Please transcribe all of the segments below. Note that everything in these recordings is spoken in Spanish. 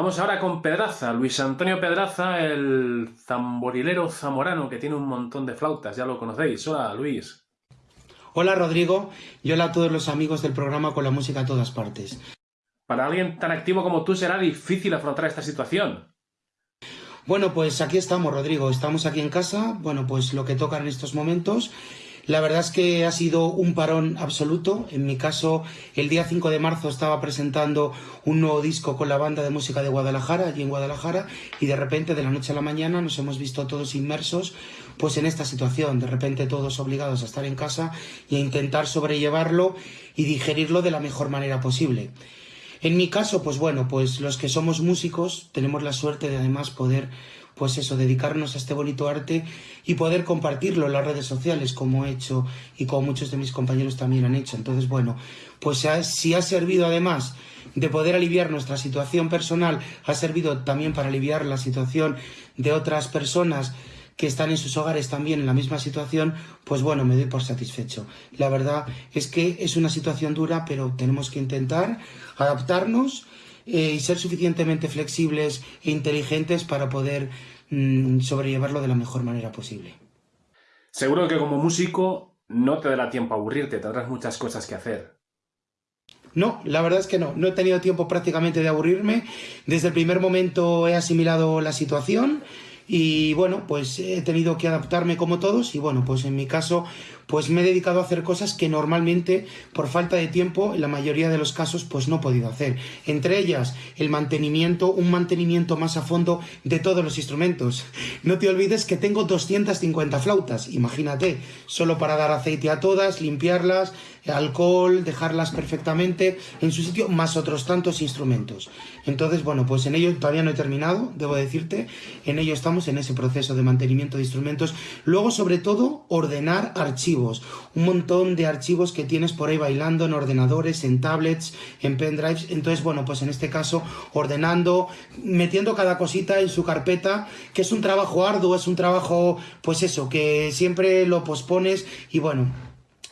Vamos ahora con Pedraza, Luis Antonio Pedraza, el zamborilero zamorano que tiene un montón de flautas, ya lo conocéis. Hola, Luis. Hola, Rodrigo, y hola a todos los amigos del programa con la música a todas partes. Para alguien tan activo como tú será difícil afrontar esta situación. Bueno, pues aquí estamos, Rodrigo. Estamos aquí en casa. Bueno, pues lo que toca en estos momentos. La verdad es que ha sido un parón absoluto. En mi caso, el día 5 de marzo estaba presentando un nuevo disco con la banda de música de Guadalajara, allí en Guadalajara, y de repente, de la noche a la mañana, nos hemos visto todos inmersos pues en esta situación, de repente todos obligados a estar en casa y a intentar sobrellevarlo y digerirlo de la mejor manera posible. En mi caso, pues bueno, pues los que somos músicos tenemos la suerte de además poder, pues eso, dedicarnos a este bonito arte y poder compartirlo en las redes sociales como he hecho y como muchos de mis compañeros también han hecho. Entonces, bueno, pues si ha servido además de poder aliviar nuestra situación personal, ha servido también para aliviar la situación de otras personas que están en sus hogares también en la misma situación, pues bueno, me doy por satisfecho. La verdad es que es una situación dura, pero tenemos que intentar adaptarnos eh, y ser suficientemente flexibles e inteligentes para poder mm, sobrellevarlo de la mejor manera posible. Seguro que como músico no te dará tiempo a aburrirte, tendrás muchas cosas que hacer. No, la verdad es que no. No he tenido tiempo prácticamente de aburrirme. Desde el primer momento he asimilado la situación y bueno, pues he tenido que adaptarme como todos y bueno, pues en mi caso pues me he dedicado a hacer cosas que normalmente por falta de tiempo en la mayoría de los casos pues no he podido hacer. Entre ellas el mantenimiento, un mantenimiento más a fondo de todos los instrumentos. No te olvides que tengo 250 flautas, imagínate, solo para dar aceite a todas, limpiarlas, alcohol, dejarlas perfectamente en su sitio, más otros tantos instrumentos. Entonces, bueno, pues en ello todavía no he terminado, debo decirte, en ello estamos en ese proceso de mantenimiento de instrumentos. Luego, sobre todo, ordenar archivos, un montón de archivos que tienes por ahí bailando en ordenadores, en tablets, en pendrives. Entonces, bueno, pues en este caso, ordenando, metiendo cada cosita en su carpeta, que es un trabajo arduo, es un trabajo, pues eso, que siempre lo pospones y bueno,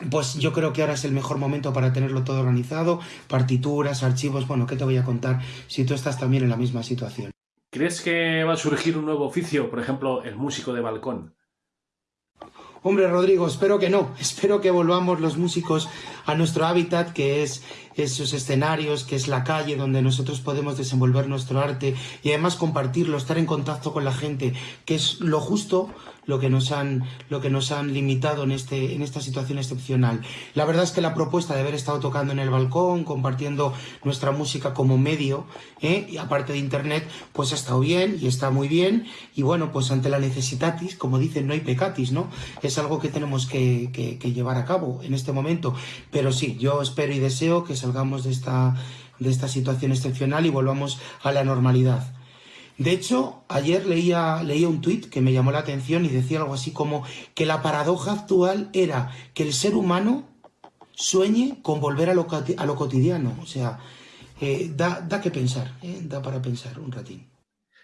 pues yo creo que ahora es el mejor momento para tenerlo todo organizado, partituras, archivos, bueno, ¿qué te voy a contar si tú estás también en la misma situación? ¿Crees que va a surgir un nuevo oficio, por ejemplo, el músico de balcón? Hombre, Rodrigo, espero que no. Espero que volvamos los músicos a nuestro hábitat, que es esos escenarios, que es la calle donde nosotros podemos desenvolver nuestro arte y además compartirlo, estar en contacto con la gente, que es lo justo lo que nos han, lo que nos han limitado en, este, en esta situación excepcional. La verdad es que la propuesta de haber estado tocando en el balcón, compartiendo nuestra música como medio, ¿eh? y aparte de internet, pues ha estado bien y está muy bien. Y bueno, pues ante la necesitatis, como dicen, no hay pecatis, ¿no? Algo que tenemos que, llevar a cabo en este momento. Pero sí, yo espero y deseo que salgamos de esta, de esta situación excepcional y volvamos a la normalidad. De hecho, ayer leía, leía un tuit que me llamó la atención y decía algo así como que la paradoja actual era que el ser humano sueñe con volver a lo, a lo cotidiano. O sea, eh, da, da, que pensar, eh, da para pensar un ratín.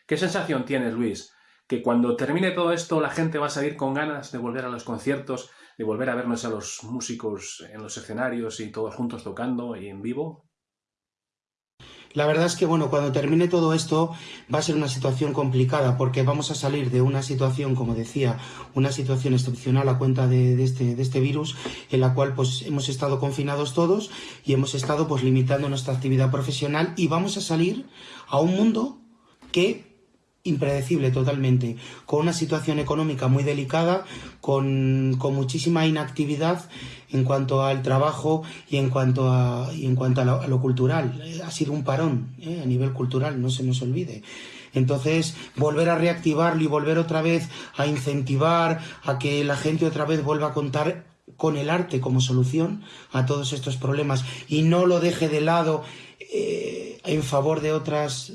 ¿Qué sensación tienes, Luis? Que cuando termine todo esto la gente va a salir con ganas de volver a los conciertos, de volver a vernos a los músicos en los escenarios y todos juntos tocando y en vivo? La verdad es que, bueno, cuando termine todo esto va a ser una situación complicada porque vamos a salir de una situación, como decía, una situación excepcional a cuenta de, este, de este virus en la cual pues hemos estado confinados todos y hemos estado pues limitando nuestra actividad profesional y vamos a salir a un mundo que impredecible totalmente, con una situación económica muy delicada, con, con, muchísima inactividad en cuanto al trabajo y en cuanto a, y en cuanto a lo, cultural. Ha sido un parón ¿eh? a nivel cultural, no se nos olvide. Entonces, volver a reactivarlo y volver otra vez a incentivar a que la gente otra vez vuelva a contar con el arte como solución a todos estos problemas y no lo deje de lado eh, en favor de otras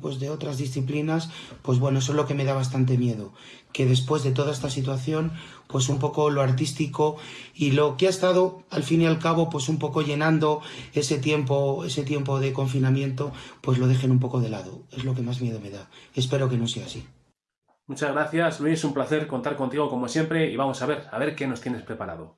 pues de otras disciplinas, pues bueno, eso es lo que me da bastante miedo, que después de toda esta situación, pues un poco lo artístico y lo que ha estado al fin y al cabo, pues un poco llenando ese tiempo, ese tiempo de confinamiento, pues lo dejen un poco de lado, es lo que más miedo me da. Espero que no sea así. Muchas gracias, Luis, un placer contar contigo como siempre y vamos a ver, a ver qué nos tienes preparado.